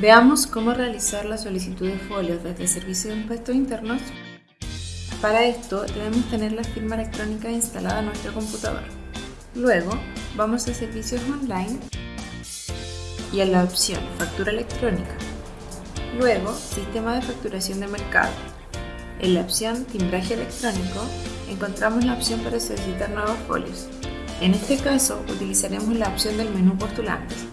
Veamos cómo realizar la solicitud de folios desde el Servicio de Impuestos Internos. Para esto debemos tener la firma electrónica instalada en nuestro computador. Luego vamos a Servicios Online y a la opción Factura electrónica. Luego Sistema de facturación de mercado. En la opción Timbraje electrónico encontramos la opción para solicitar nuevos folios. En este caso utilizaremos la opción del menú Postulantes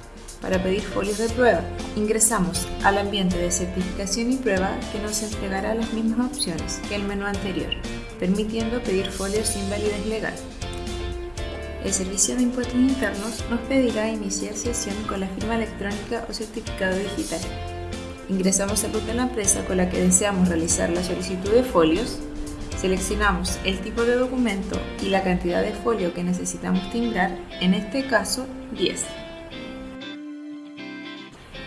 para pedir folios de prueba. Ingresamos al ambiente de certificación y prueba que nos entregará las mismas opciones que el menú anterior, permitiendo pedir folios sin validez legal. El Servicio de Impuestos Internos nos pedirá iniciar sesión con la firma electrónica o certificado digital. Ingresamos root de la empresa con la que deseamos realizar la solicitud de folios, seleccionamos el tipo de documento y la cantidad de folio que necesitamos timbrar, en este caso 10.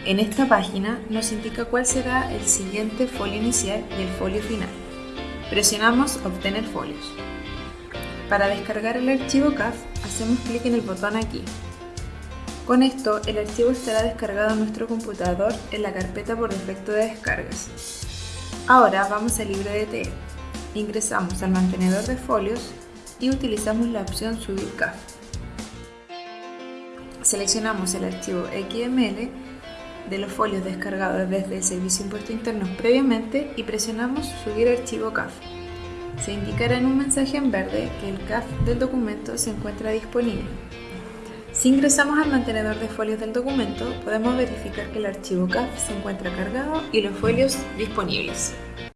En esta página nos indica cuál será el siguiente folio inicial y el folio final. Presionamos Obtener folios. Para descargar el archivo CAF, hacemos clic en el botón aquí. Con esto, el archivo estará descargado en nuestro computador en la carpeta por defecto de descargas. Ahora vamos al libro TE. Ingresamos al mantenedor de folios y utilizamos la opción Subir CAF. Seleccionamos el archivo XML de los folios descargados desde el Servicio de Impuestos Internos previamente y presionamos Subir archivo CAF. Se indicará en un mensaje en verde que el CAF del documento se encuentra disponible. Si ingresamos al mantenedor de folios del documento, podemos verificar que el archivo CAF se encuentra cargado y los folios disponibles.